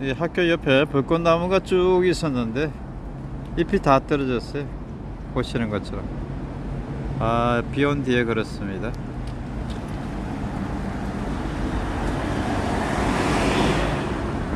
이 학교 옆에 벚꽃나무가 쭉 있었는데 잎이 다 떨어졌어요. 보시는 것처럼. 아 비 온 뒤에 그렇습니다.